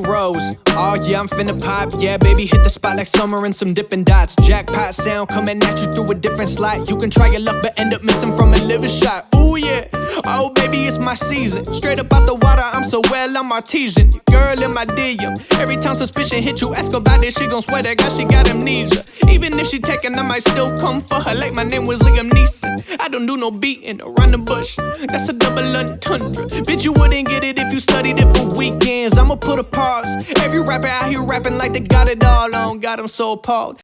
pros. Oh yeah, I'm finna pop. Yeah, baby, hit the spot like summer and some dipping dots. Jackpot sound coming at you through a different slot. You can try your luck, but end up missing from a liver shot. Ooh yeah. Oh baby, it's my season. Straight up out the water, I'm so well, I'm artesian. Girl in my DM. Every time suspicion hit you, ask about this, she gon' swear that God she got amnesia. Even if she taken, I might still come for her like my name was Liam Neeson. I don't do no beating around the bush. That's a double entendre. Bitch, you wouldn't get it if you studied it for weekends. I'ma put a pause. Every rapper out here rapping like they got it all on. Got 'em so appalled.